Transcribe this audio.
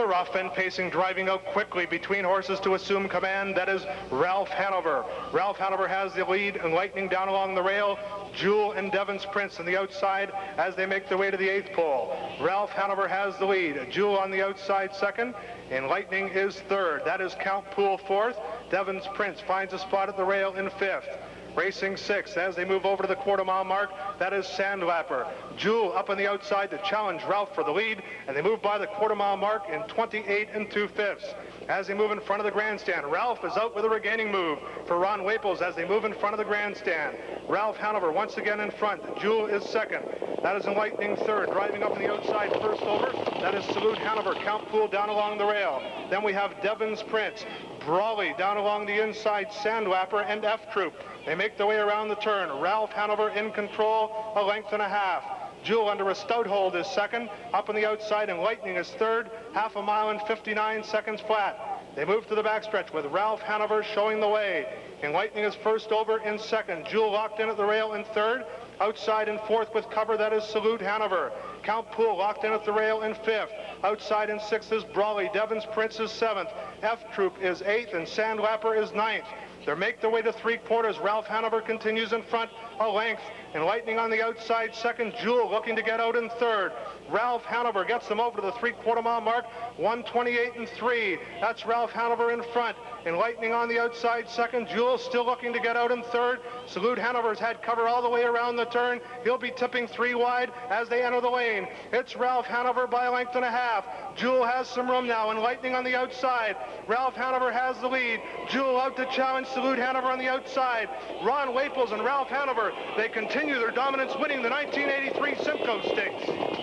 The rough and pacing, driving out quickly between horses to assume command. That is Ralph Hanover. Ralph Hanover has the lead and lightning down along the rail. Jewel and Devon's Prince on the outside as they make their way to the eighth pole. Ralph Hanover has the lead. Jewel on the outside second, and Lightning is third. That is Count Pool fourth. Devon's Prince finds a spot at the rail in fifth. Racing six as they move over to the quarter mile mark. That is Sandlapper. Jewel up on the outside to challenge Ralph for the lead, and they move by the quarter mile mark in 28 and 2 fifths. As they move in front of the grandstand, Ralph is out with a regaining move for Ron Waples as they move in front of the grandstand. Ralph Hanover once again in front. Jewel is second. That is Enlightening third. Driving up on the outside first over. That is Salute Hanover. Count Pool down along the rail. Then we have Devon's Prince. Brawley down along the inside, Sandlapper and F Troop. They make their way around the turn. Ralph Hanover in control, a length and a half. Jewel under a stout hold is second. Up on the outside, and Lightning is third. Half a mile and 59 seconds flat. They move to the backstretch with Ralph Hanover showing the way. And Lightning is first over in second. Jewel locked in at the rail in third. Outside in fourth with cover, that is Salute Hanover. Count Pool locked in at the rail in fifth. Outside in sixth is Brawley. Devon's Prince is seventh. F Troop is eighth, and Sandlapper is ninth. They make their way to three quarters. Ralph Hanover continues in front a length. And Lightning on the outside second. Jewel looking to get out in third. Ralph Hanover gets them over to the three-quarter mile mark. 128 and 3. That's Ralph Hanover in front. And Lightning on the outside second. Jewel still looking to get out in third. Salute Hanover's had cover all the way around the turn. He'll be tipping three wide as they enter the lane. It's Ralph Hanover by a length and a half. Jewel has some room now, and Lightning on the outside. Ralph Hanover has the lead. Jewel out to challenge Salute Hanover on the outside. Ron Waples and Ralph Hanover, they continue their dominance, winning the 1983 Simcoe Stakes.